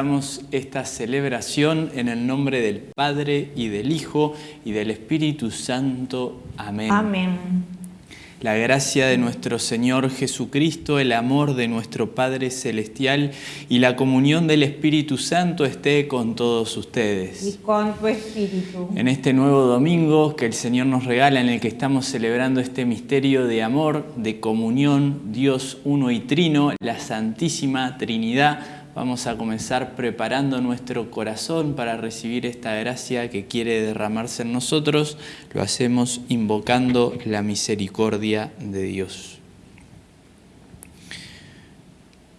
Comenzamos esta celebración en el nombre del Padre y del Hijo y del Espíritu Santo. Amén. Amén. La gracia de nuestro Señor Jesucristo, el amor de nuestro Padre Celestial y la comunión del Espíritu Santo esté con todos ustedes. Y con tu espíritu. En este nuevo domingo que el Señor nos regala, en el que estamos celebrando este misterio de amor, de comunión, Dios uno y trino, la Santísima Trinidad, Vamos a comenzar preparando nuestro corazón para recibir esta gracia que quiere derramarse en nosotros. Lo hacemos invocando la misericordia de Dios.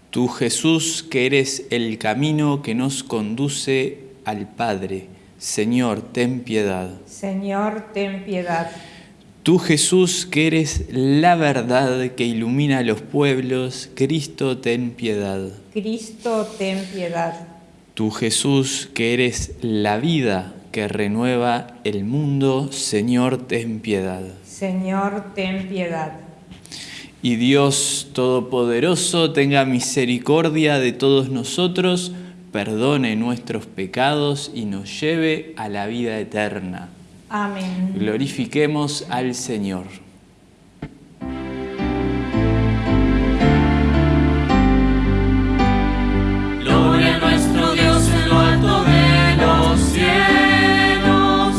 Tú Jesús, que eres el camino que nos conduce al Padre, Señor, ten piedad. Señor, ten piedad. Tú Jesús, que eres la verdad que ilumina a los pueblos, Cristo, ten piedad. Cristo, ten piedad. Tú Jesús, que eres la vida que renueva el mundo, Señor, ten piedad. Señor, ten piedad. Y Dios Todopoderoso tenga misericordia de todos nosotros, perdone nuestros pecados y nos lleve a la vida eterna. Amén. Glorifiquemos al Señor. Gloria a nuestro Dios en lo alto de los cielos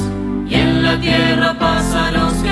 y en la tierra pasa a los que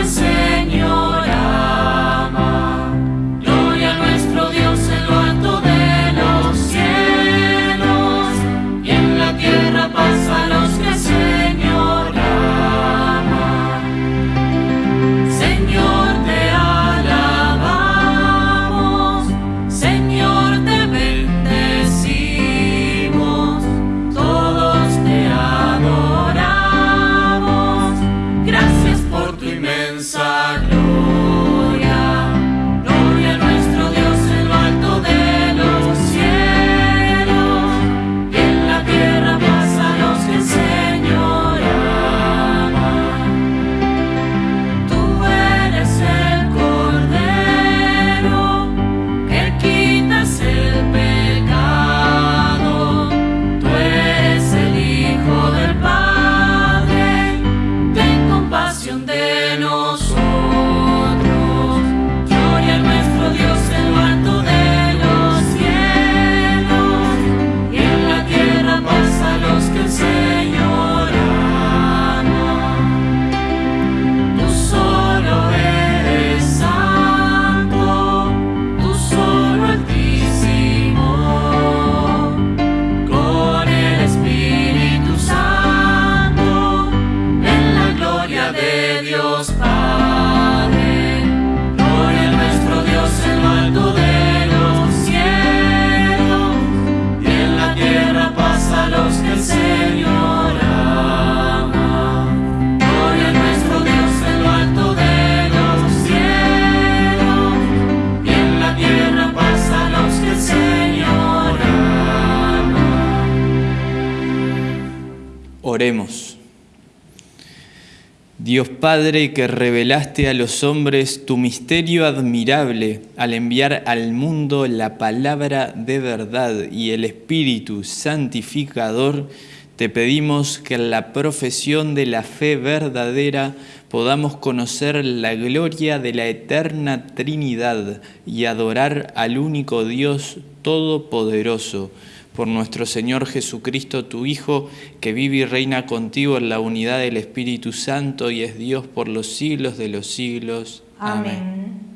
Padre que revelaste a los hombres tu misterio admirable al enviar al mundo la palabra de verdad y el Espíritu santificador, te pedimos que en la profesión de la fe verdadera podamos conocer la gloria de la eterna Trinidad y adorar al único Dios Todopoderoso por nuestro Señor Jesucristo, tu Hijo, que vive y reina contigo en la unidad del Espíritu Santo y es Dios por los siglos de los siglos. Amén.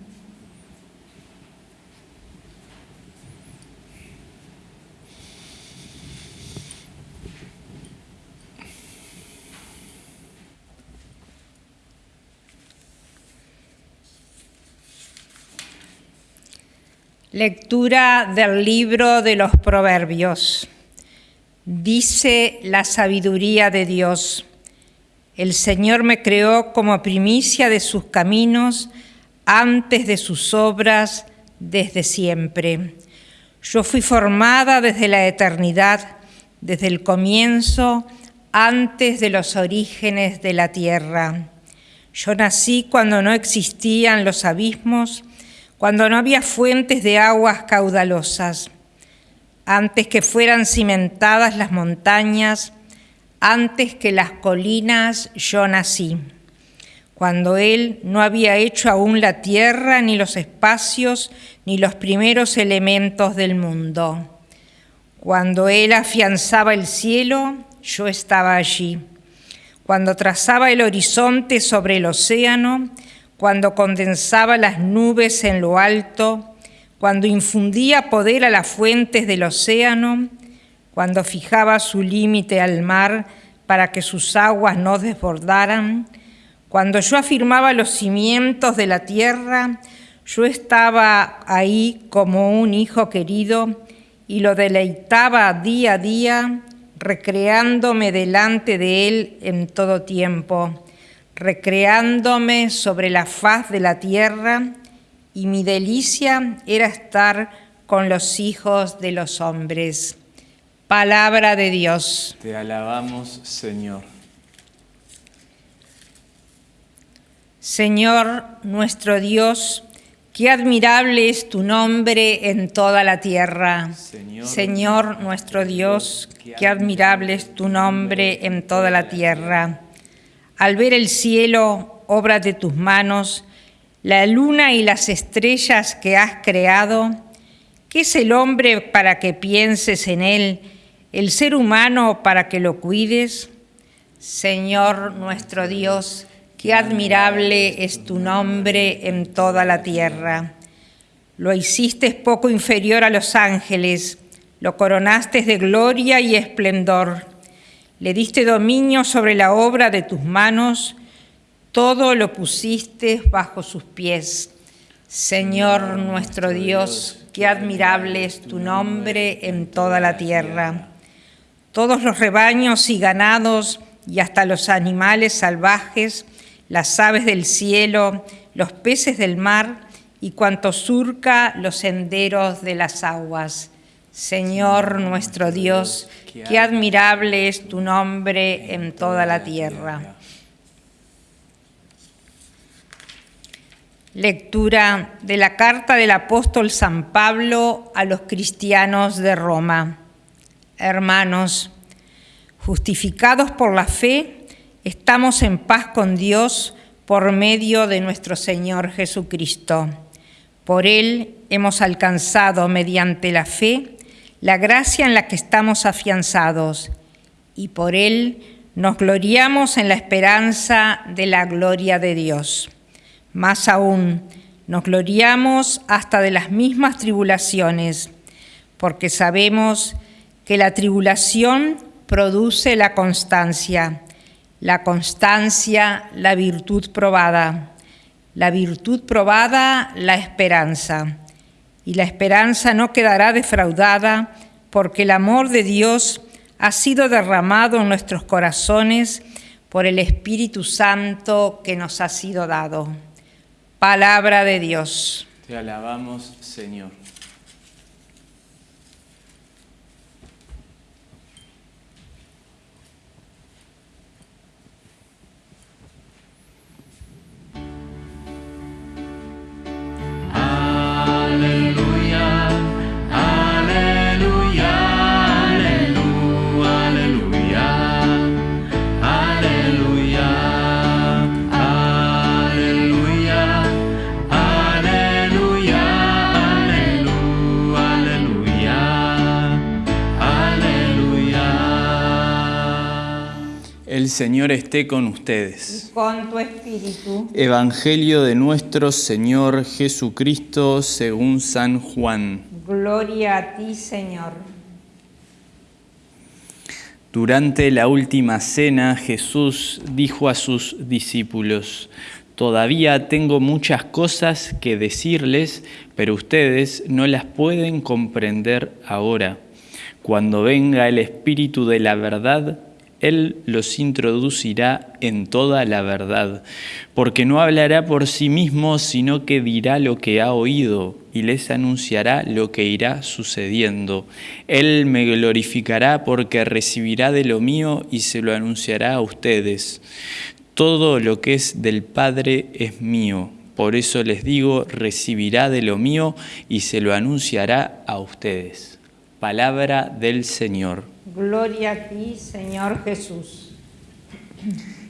Lectura del libro de los Proverbios. Dice la sabiduría de Dios, el Señor me creó como primicia de sus caminos, antes de sus obras, desde siempre. Yo fui formada desde la eternidad, desde el comienzo, antes de los orígenes de la tierra. Yo nací cuando no existían los abismos, cuando no había fuentes de aguas caudalosas. antes que fueran cimentadas las montañas, antes que las colinas yo nací, cuando Él no había hecho aún la tierra, ni los espacios, ni los primeros elementos del mundo. Cuando Él afianzaba el cielo, yo estaba allí. Cuando trazaba el horizonte sobre el océano, cuando condensaba las nubes en lo alto, cuando infundía poder a las fuentes del océano, cuando fijaba su límite al mar para que sus aguas no desbordaran, cuando yo afirmaba los cimientos de la tierra, yo estaba ahí como un hijo querido y lo deleitaba día a día, recreándome delante de él en todo tiempo, recreándome sobre la faz de la tierra y mi delicia era estar con los hijos de los hombres. Palabra de Dios. Te alabamos, Señor. Señor nuestro Dios, qué admirable es tu nombre en toda la tierra. Señor, Señor nuestro Dios, qué admirable es tu nombre en toda la tierra. Al ver el cielo, obra de tus manos, la luna y las estrellas que has creado, ¿qué es el hombre para que pienses en él, el ser humano para que lo cuides? Señor nuestro Dios, qué admirable es tu nombre en toda la tierra. Lo hiciste poco inferior a los ángeles, lo coronaste de gloria y esplendor, le diste dominio sobre la obra de tus manos, todo lo pusiste bajo sus pies. Señor nuestro Dios, qué admirable es tu nombre en toda la tierra. Todos los rebaños y ganados y hasta los animales salvajes, las aves del cielo, los peces del mar y cuanto surca los senderos de las aguas. Señor nuestro Dios, qué admirable es tu nombre en toda la tierra. Lectura de la carta del apóstol San Pablo a los cristianos de Roma. Hermanos, justificados por la fe, estamos en paz con Dios por medio de nuestro Señor Jesucristo. Por Él hemos alcanzado mediante la fe la gracia en la que estamos afianzados y por Él nos gloriamos en la esperanza de la gloria de Dios. Más aún, nos gloriamos hasta de las mismas tribulaciones, porque sabemos que la tribulación produce la constancia, la constancia la virtud probada, la virtud probada la esperanza, y la esperanza no quedará defraudada, porque el amor de Dios ha sido derramado en nuestros corazones por el Espíritu Santo que nos ha sido dado. Palabra de Dios. Te alabamos, Señor. El Señor esté con ustedes. Con tu espíritu. Evangelio de nuestro Señor Jesucristo según San Juan. Gloria a ti, Señor. Durante la última cena Jesús dijo a sus discípulos, Todavía tengo muchas cosas que decirles, pero ustedes no las pueden comprender ahora. Cuando venga el Espíritu de la verdad, Él los introducirá en toda la verdad, porque no hablará por sí mismo, sino que dirá lo que ha oído y les anunciará lo que irá sucediendo. Él me glorificará porque recibirá de lo mío y se lo anunciará a ustedes. Todo lo que es del Padre es mío. Por eso les digo, recibirá de lo mío y se lo anunciará a ustedes. Palabra del Señor. Gloria a ti, Señor Jesús.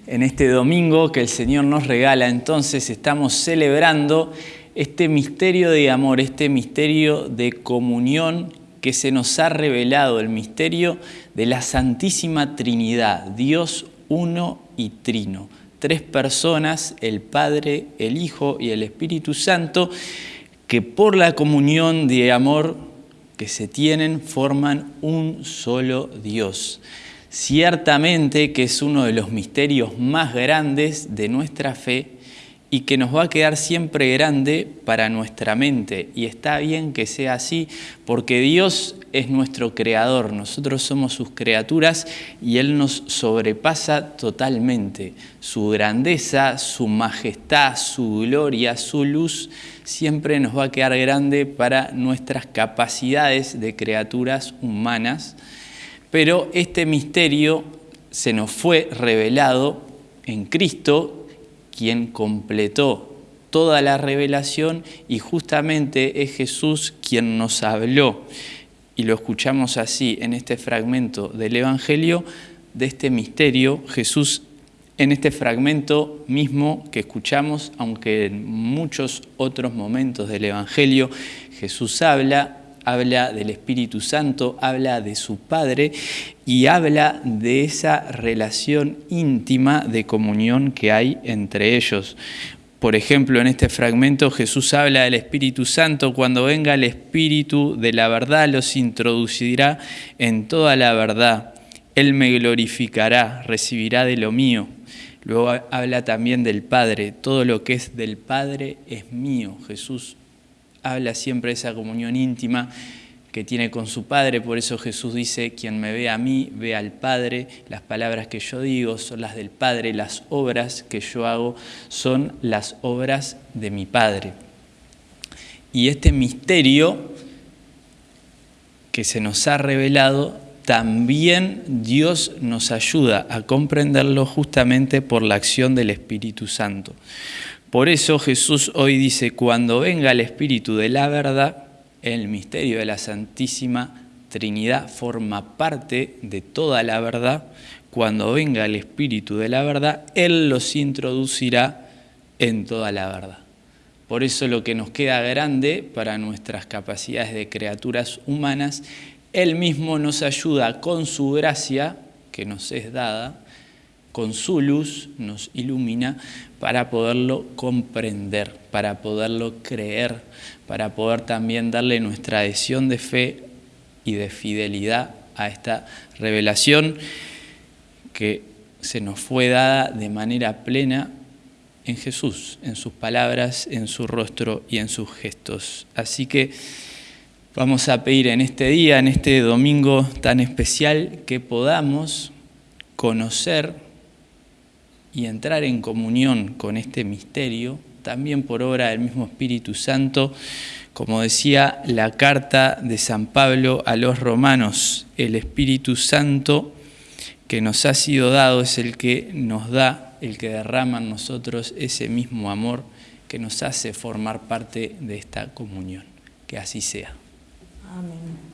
En este domingo que el Señor nos regala, entonces estamos celebrando este misterio de amor, este misterio de comunión que se nos ha revelado, el misterio de la Santísima Trinidad, Dios uno y trino. Tres personas, el Padre, el Hijo y el Espíritu Santo, que por la comunión de amor que se tienen forman un solo Dios. Ciertamente que es uno de los misterios más grandes de nuestra fe y que nos va a quedar siempre grande para nuestra mente. Y está bien que sea así, porque Dios es nuestro creador, nosotros somos sus criaturas y Él nos sobrepasa totalmente. Su grandeza, su majestad, su gloria, su luz, siempre nos va a quedar grande para nuestras capacidades de criaturas humanas. Pero este misterio se nos fue revelado en Cristo quien completó toda la revelación y justamente es Jesús quien nos habló. Y lo escuchamos así en este fragmento del Evangelio, de este misterio, Jesús en este fragmento mismo que escuchamos, aunque en muchos otros momentos del Evangelio Jesús habla, habla del Espíritu Santo, habla de su Padre y habla de esa relación íntima de comunión que hay entre ellos. Por ejemplo, en este fragmento Jesús habla del Espíritu Santo, cuando venga el Espíritu de la verdad los introducirá en toda la verdad. Él me glorificará, recibirá de lo mío. Luego habla también del Padre, todo lo que es del Padre es mío. Jesús habla siempre de esa comunión íntima que tiene con su Padre, por eso Jesús dice, quien me ve a mí, ve al Padre, las palabras que yo digo son las del Padre, las obras que yo hago son las obras de mi Padre. Y este misterio que se nos ha revelado, también Dios nos ayuda a comprenderlo justamente por la acción del Espíritu Santo. Por eso Jesús hoy dice, cuando venga el Espíritu de la verdad, el misterio de la Santísima Trinidad forma parte de toda la verdad. Cuando venga el Espíritu de la verdad, Él los introducirá en toda la verdad. Por eso lo que nos queda grande para nuestras capacidades de criaturas humanas, Él mismo nos ayuda con su gracia, que nos es dada, con su luz nos ilumina para poderlo comprender, para poderlo creer, para poder también darle nuestra adhesión de fe y de fidelidad a esta revelación que se nos fue dada de manera plena en Jesús, en sus palabras, en su rostro y en sus gestos. Así que vamos a pedir en este día, en este domingo tan especial, que podamos conocer y entrar en comunión con este misterio, también por obra del mismo Espíritu Santo, como decía la carta de San Pablo a los romanos, el Espíritu Santo que nos ha sido dado es el que nos da, el que derrama en nosotros ese mismo amor que nos hace formar parte de esta comunión. Que así sea. Amén.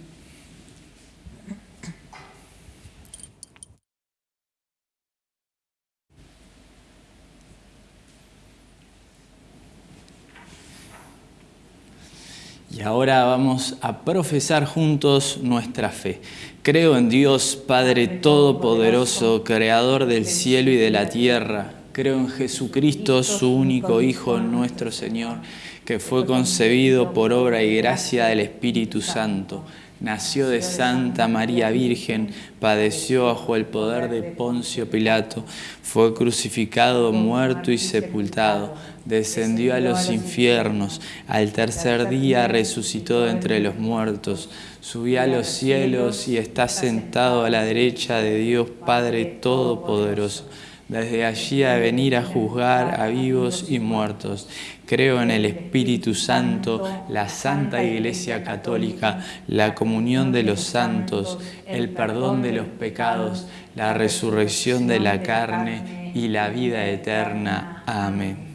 Y ahora vamos a profesar juntos nuestra fe. Creo en Dios, Padre Todopoderoso, Creador del cielo y de la tierra. Creo en Jesucristo, su único Hijo, nuestro Señor, que fue concebido por obra y gracia del Espíritu Santo Nació de Santa María Virgen, padeció bajo el poder de Poncio Pilato, fue crucificado, muerto y sepultado, descendió a los infiernos, al tercer día resucitó de entre los muertos, subió a los cielos y está sentado a la derecha de Dios Padre Todopoderoso desde allí a venir a juzgar a vivos y muertos. Creo en el Espíritu Santo, la Santa Iglesia Católica, la comunión de los santos, el perdón de los pecados, la resurrección de la carne y la vida eterna. Amén.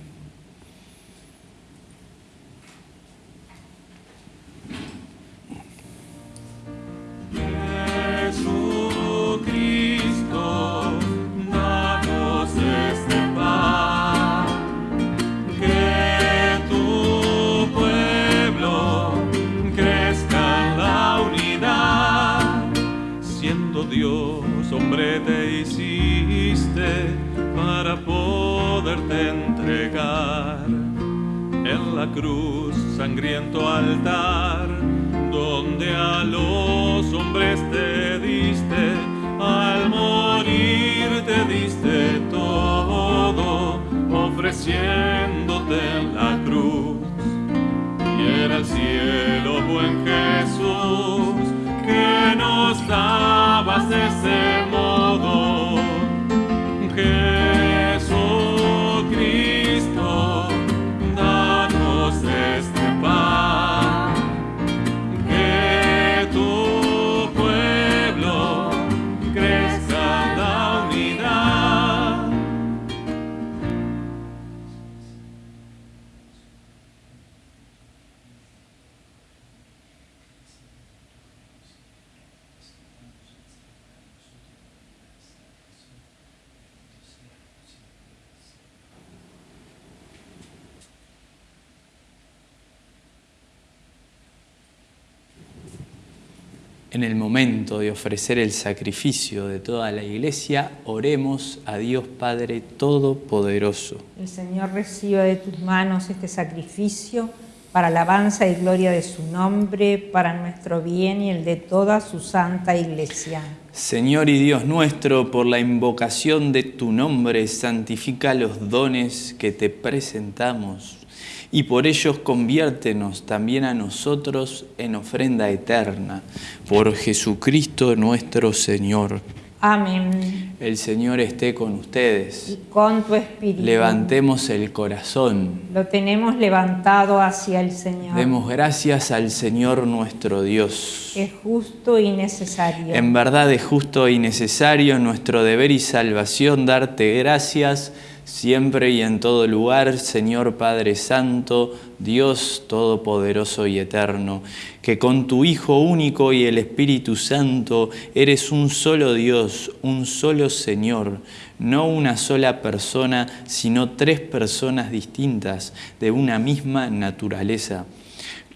En el momento de ofrecer el sacrificio de toda la iglesia, oremos a Dios Padre Todopoderoso. El Señor reciba de tus manos este sacrificio para alabanza y gloria de su nombre, para nuestro bien y el de toda su santa iglesia. Señor y Dios nuestro, por la invocación de tu nombre, santifica los dones que te presentamos y por ellos conviértenos también a nosotros en ofrenda eterna. Por Jesucristo nuestro Señor. Amén. El Señor esté con ustedes. Y con tu espíritu. Levantemos el corazón. Lo tenemos levantado hacia el Señor. Demos gracias al Señor nuestro Dios. Es justo y necesario. En verdad es justo y necesario nuestro deber y salvación darte gracias siempre y en todo lugar, Señor Padre Santo, Dios Todopoderoso y Eterno, que con tu Hijo único y el Espíritu Santo eres un solo Dios, un solo Señor, no una sola persona, sino tres personas distintas de una misma naturaleza.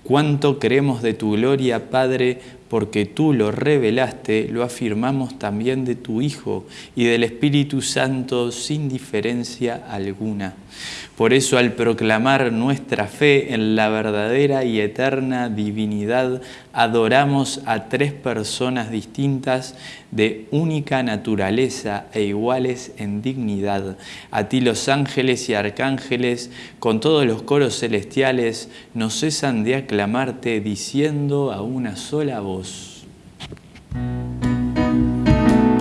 Cuánto creemos de tu gloria, Padre, porque tú lo revelaste, lo afirmamos también de tu Hijo y del Espíritu Santo sin diferencia alguna. Por eso al proclamar nuestra fe en la verdadera y eterna divinidad, adoramos a tres personas distintas de única naturaleza e iguales en dignidad. A ti los ángeles y arcángeles, con todos los coros celestiales, no cesan de aclamarte diciendo a una sola voz.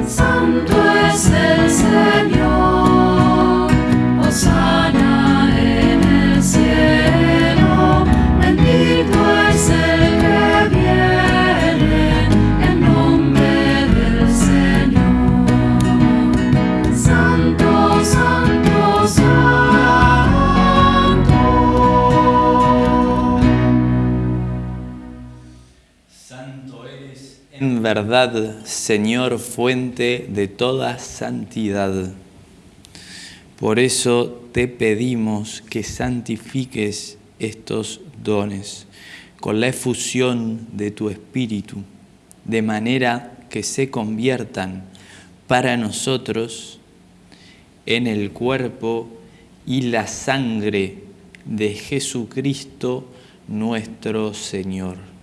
Santo es el Señor, Osana en el cielo, verdad, Señor, fuente de toda santidad. Por eso te pedimos que santifiques estos dones con la efusión de tu Espíritu, de manera que se conviertan para nosotros en el cuerpo y la sangre de Jesucristo nuestro Señor.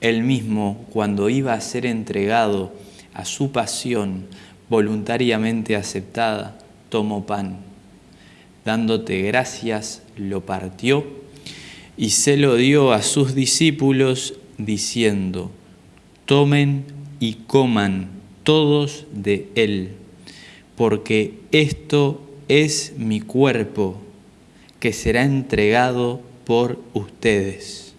Él mismo, cuando iba a ser entregado a su pasión voluntariamente aceptada, tomó pan. Dándote gracias, lo partió y se lo dio a sus discípulos diciendo, tomen y coman todos de él, porque esto es mi cuerpo que será entregado por ustedes.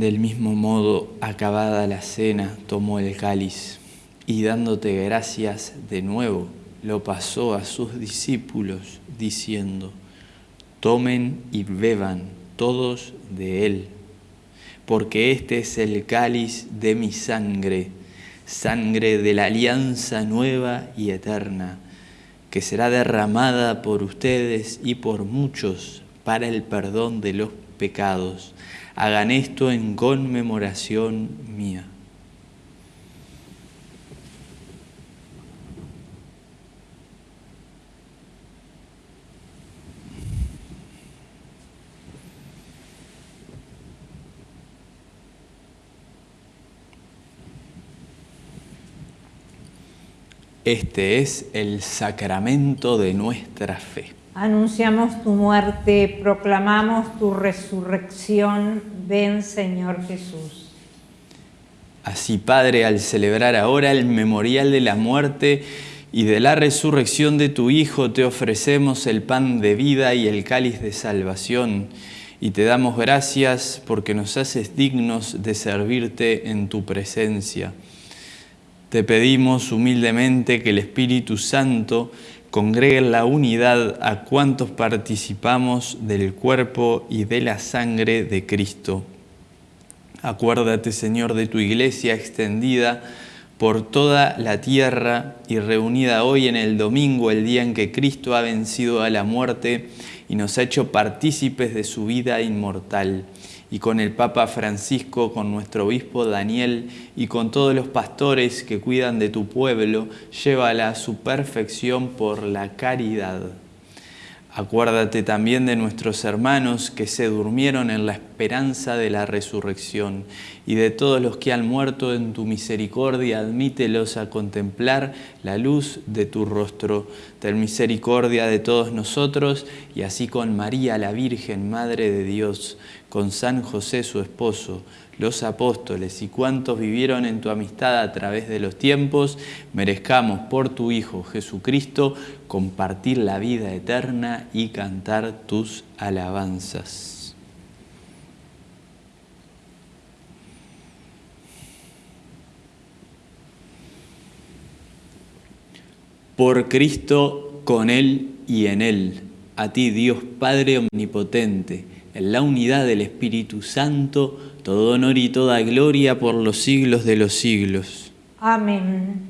Del mismo modo, acabada la cena, tomó el cáliz y dándote gracias de nuevo, lo pasó a sus discípulos, diciendo, tomen y beban todos de él, porque este es el cáliz de mi sangre, sangre de la alianza nueva y eterna, que será derramada por ustedes y por muchos para el perdón de los pecados. Hagan esto en conmemoración mía. Este es el sacramento de nuestra fe. Anunciamos tu muerte, proclamamos tu resurrección. Ven, Señor Jesús. Así, Padre, al celebrar ahora el memorial de la muerte y de la resurrección de tu Hijo, te ofrecemos el pan de vida y el cáliz de salvación. Y te damos gracias porque nos haces dignos de servirte en tu presencia. Te pedimos humildemente que el Espíritu Santo congregue en la unidad a cuantos participamos del cuerpo y de la sangre de Cristo. Acuérdate, Señor, de tu iglesia extendida por toda la tierra y reunida hoy en el domingo, el día en que Cristo ha vencido a la muerte y nos ha hecho partícipes de su vida inmortal y con el Papa Francisco, con nuestro obispo Daniel y con todos los pastores que cuidan de tu pueblo, llévala a su perfección por la caridad. Acuérdate también de nuestros hermanos que se durmieron en la esperanza de la resurrección y de todos los que han muerto en tu misericordia, admítelos a contemplar la luz de tu rostro. Ten misericordia de todos nosotros y así con María la Virgen, Madre de Dios, con San José su esposo, los apóstoles y cuantos vivieron en tu amistad a través de los tiempos, merezcamos por tu Hijo Jesucristo compartir la vida eterna y cantar tus alabanzas. Por Cristo, con Él y en Él, a ti Dios Padre Omnipotente, en la unidad del Espíritu Santo, todo honor y toda gloria por los siglos de los siglos. Amén.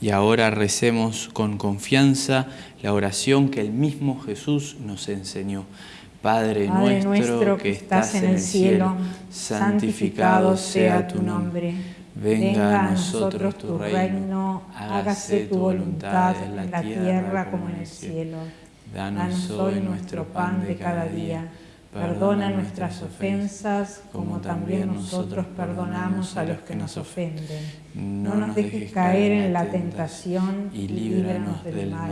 Y ahora recemos con confianza la oración que el mismo Jesús nos enseñó. Padre, Padre nuestro, que estás en el cielo, santificado sea tu nombre. Venga a nosotros tu reino, hágase tu voluntad en la tierra como en el cielo. Danos hoy nuestro pan de cada día. Perdona nuestras ofensas como también nosotros perdonamos a los que nos ofenden. No nos dejes caer en la tentación y líbranos del mal.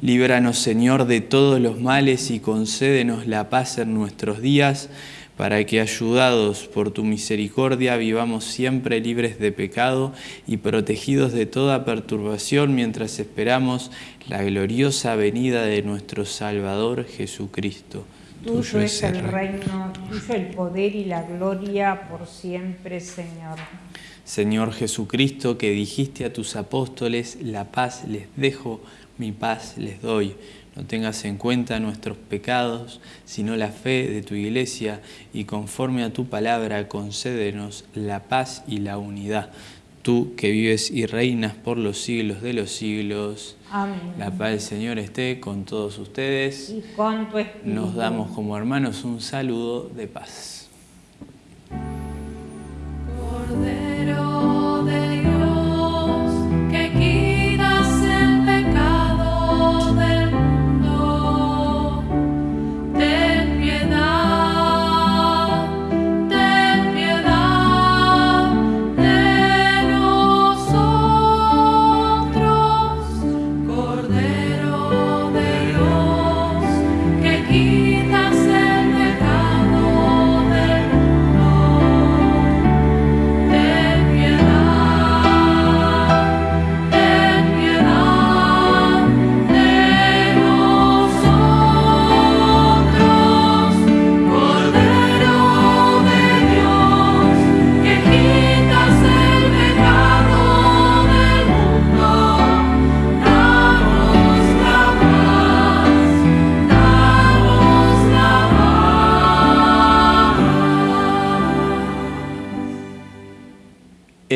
Líbranos, Señor, de todos los males y concédenos la paz en nuestros días, para que, ayudados por tu misericordia, vivamos siempre libres de pecado y protegidos de toda perturbación mientras esperamos la gloriosa venida de nuestro Salvador Jesucristo. Tuyo es el reino, tuyo el poder y la gloria por siempre, Señor. Señor Jesucristo, que dijiste a tus apóstoles, la paz les dejo, mi paz les doy. No tengas en cuenta nuestros pecados, sino la fe de tu iglesia, y conforme a tu palabra concédenos la paz y la unidad. Tú que vives y reinas por los siglos de los siglos. Amén. La paz del Señor esté con todos ustedes. Y con tu espíritu. Nos damos como hermanos un saludo de paz. Cordero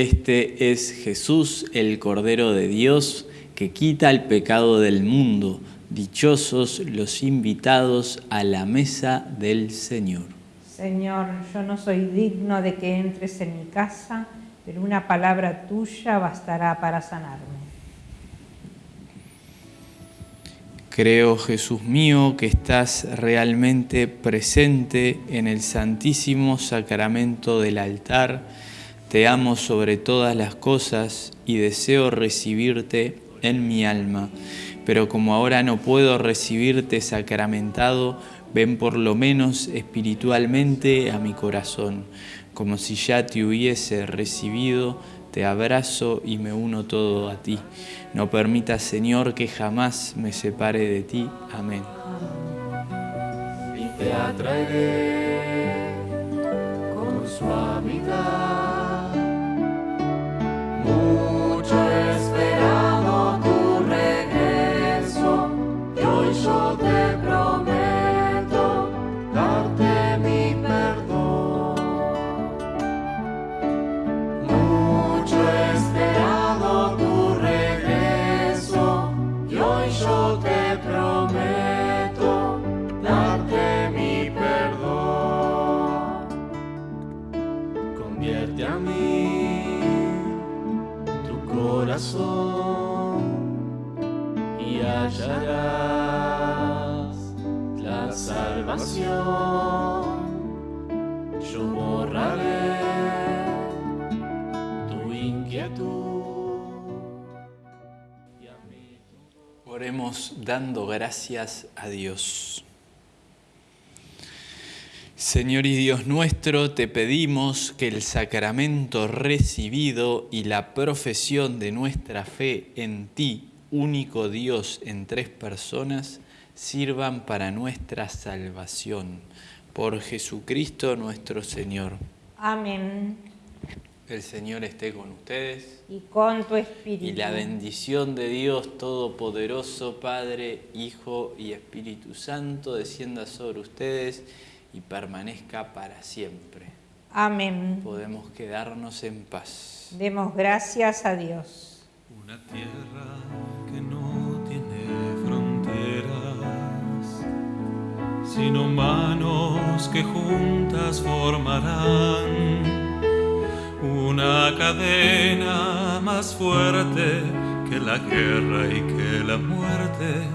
Este es Jesús, el Cordero de Dios, que quita el pecado del mundo. Dichosos los invitados a la mesa del Señor. Señor, yo no soy digno de que entres en mi casa, pero una palabra tuya bastará para sanarme. Creo, Jesús mío, que estás realmente presente en el santísimo sacramento del altar. Te amo sobre todas las cosas y deseo recibirte en mi alma. Pero como ahora no puedo recibirte sacramentado, ven por lo menos espiritualmente a mi corazón, como si ya te hubiese recibido te abrazo y me uno todo a ti. No permitas, Señor, que jamás me separe de ti. Amén. y te atraeré con suavidad. Borraré tu inquietud. Oremos dando gracias a Dios. Señor y Dios nuestro, te pedimos que el sacramento recibido y la profesión de nuestra fe en ti, único Dios en tres personas, sirvan para nuestra salvación. Por Jesucristo nuestro Señor. Amén. El Señor esté con ustedes. Y con tu espíritu. Y la bendición de Dios Todopoderoso, Padre, Hijo y Espíritu Santo, descienda sobre ustedes y permanezca para siempre. Amén. Podemos quedarnos en paz. Demos gracias a Dios. Una tierra que no sino manos que juntas formarán una cadena más fuerte que la guerra y que la muerte.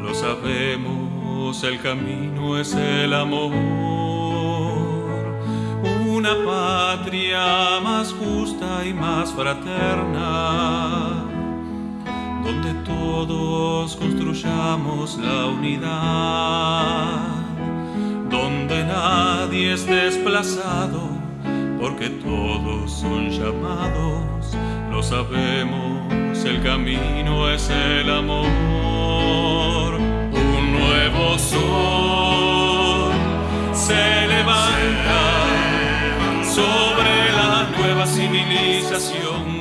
Lo sabemos, el camino es el amor. Una patria más justa y más fraterna, donde todos construyamos la unidad, nadie es desplazado, porque todos son llamados, lo sabemos, el camino es el amor. Un nuevo sol se levanta sobre la nueva civilización